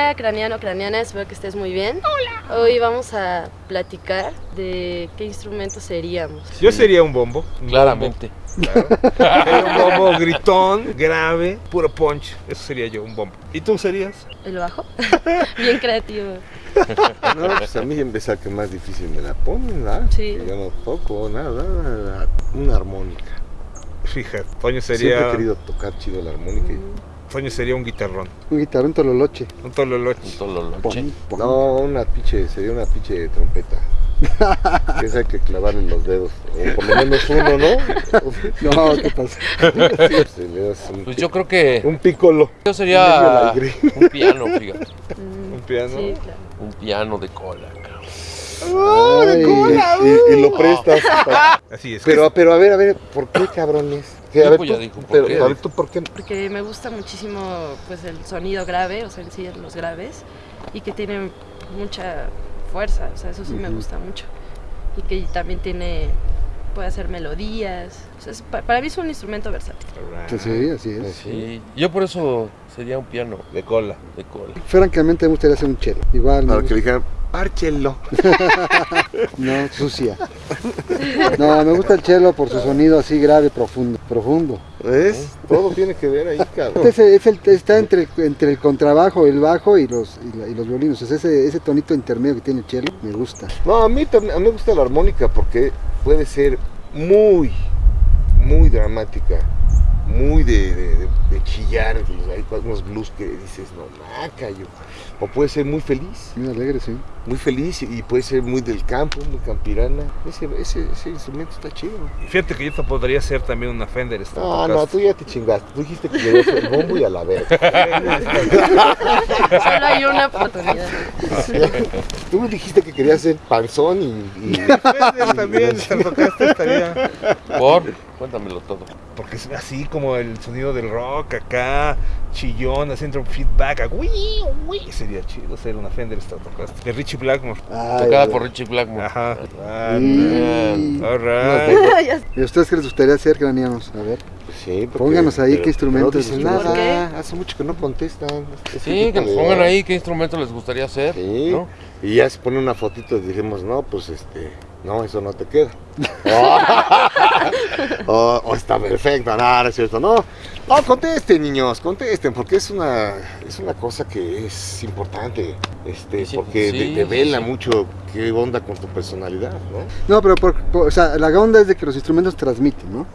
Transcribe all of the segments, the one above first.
Hola, craneano, craneana, espero que estés muy bien. Hola. Hoy vamos a platicar de qué instrumento seríamos. Yo sería un bombo. un Claramente. bombo, claro. Un bombo gritón, grave, puro punch. Eso sería yo, un bombo. ¿Y tú serías? ¿El bajo? bien creativo. No, pues a mí empezar que más difícil me la ponen, ¿verdad? Sí. Que Yo no toco nada, nada, una armónica. Fíjate, Toño Siempre sería, he querido tocar chido la armónica. y- Toño sería un guitarrón, Un guitarrón tololoche. un tololoche. Un tololoche. No, una pinche, sería una pinche trompeta. que esa hay que clavarle los dedos, o por lo menos uno, ¿no? No, ¿qué pasa? Sí, pues, le das un, Pues yo creo que un piccolo. yo sería un piano, fíjate. Mm, Un piano. Sí, claro. Un piano de cola, cabrón. Ay, y, y lo prestas. Así es. Pero, pero a ver, a ver, ¿por qué cabrones? Que, a Sí, ver, tú, ya dijo, ¿por pero, qué? a ver, ¿tú por qué? Porque me gusta muchísimo pues el sonido grave, o sea, en sí los graves, y que tiene mucha fuerza, o sea, eso sí me gusta mucho. Y que también tiene, puede hacer melodías, o sea, es- pa- para mí es un instrumento versátil. Pues sí, así es. Sí. Yo por eso sería un piano De cola. de cola. Francamente me gustaría hacer un chelo. Igual Para que dijeran, párchelo. No, sucia. No, me gusta el chelo por su sonido así grave, profundo. Profundo. ¿Ves? Todo tiene que ver ahí, cabrón. Este es es el- está entre el, entre el contrabajo, el bajo y los, y, la- y los violinos. O sea, ese, ese tonito intermedio que tiene el chelo me gusta. No, a mí también, a mí me gusta la armónica porque puede ser muy, muy dramática, muy de, de- de- de chillar, hay unos blues que dices, no, maca, yo. O puede ser muy feliz, Muy alegre, sí. muy feliz y puede ser muy del campo, muy campirana. Ese, ese, ese instrumento está chido. Fíjate que yo te podría ser también una Fender No, no, Stratocaster. tú ya te chingaste. Tú dijiste que querías el bombo y a la verga. Solo hay una oportunidad. Tú me dijiste que querías ser panzón y... y- Fender también, estaría. Por, cuéntamelo todo. Porque es así como el sonido del rock acá, chillón, haciendo un feedback. a Uy, uy. Sería chido ser una Fender Stratocaster. De Richie Blackmore. Ay, Tocada ay, por Richie Blackmore. Ajá. Ah, Y- All right. ¿Y a ustedes qué les gustaría hacer, cranianos? A ver. Sí, porque- Pónganos ahí pero- qué instrumentos No dicen les gusta. ¿Por nada. Hace mucho que no contestan. Sí, tipo que nos pongan ahí qué instrumento les gustaría hacer. Sí. ¿no? Y ya se pone una fotito y dijimos, no, pues este, no, eso no te queda. o, o está perfecto, no, no es cierto, no. No, contesten, niños, contesten, porque es una, es una cosa que es importante, este, Sí, porque sí, de- devela sí, mucho qué onda con tu personalidad, ¿no? No, pero por- por- o sea, la onda es de que los instrumentos transmiten, ¿no?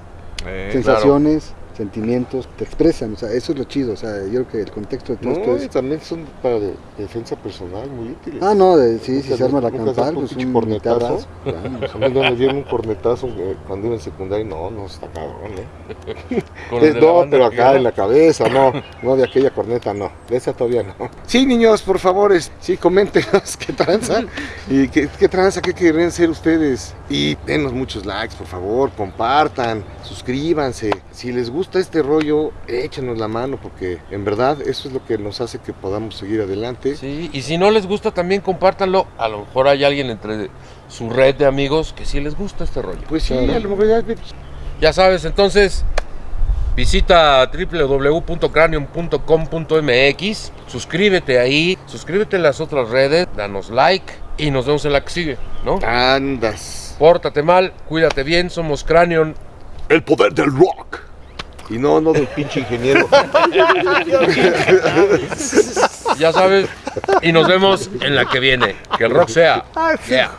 Eh, Sensaciones, sentimientos, te expresan. O sea, eso es lo chido. O sea, yo creo que el contexto de todo No, esto es... también son para de- defensa personal muy útiles. Ah, no, de- sí, si se arma la campal, pues un cornetazo. Claro. No me dieron un cornetazo eh, cuando iba en secundaria, no, no, está cabrón, ¿eh? No, pero acá en la cabeza, no, no de aquella corneta, no, de esa todavía no. Sí, niños, por favor, es- sí, coméntenos qué tranza y qué, qué tranza, qué querrían ser ustedes. Y denos muchos likes, por favor, compartan, suscríbanse. Si les gusta este rollo, échenos la mano, porque en verdad eso es lo que nos hace que podamos seguir adelante. Sí, y si no les gusta también compártanlo. A lo mejor hay alguien entre su red de amigos que sí les gusta este rollo. Pues sí, Claro. a lo mejor ya Ya sabes, entonces visita www.cranium.com.mx, suscríbete ahí, suscríbete en las otras redes, danos like y nos vemos en la que sigue, ¿no? andas. Pórtate mal, cuídate bien, somos Cranion. El poder del rock. Y no, no del pinche ingeniero. Ya sabes, y nos vemos en la que viene. Que el rock sea. Yeah.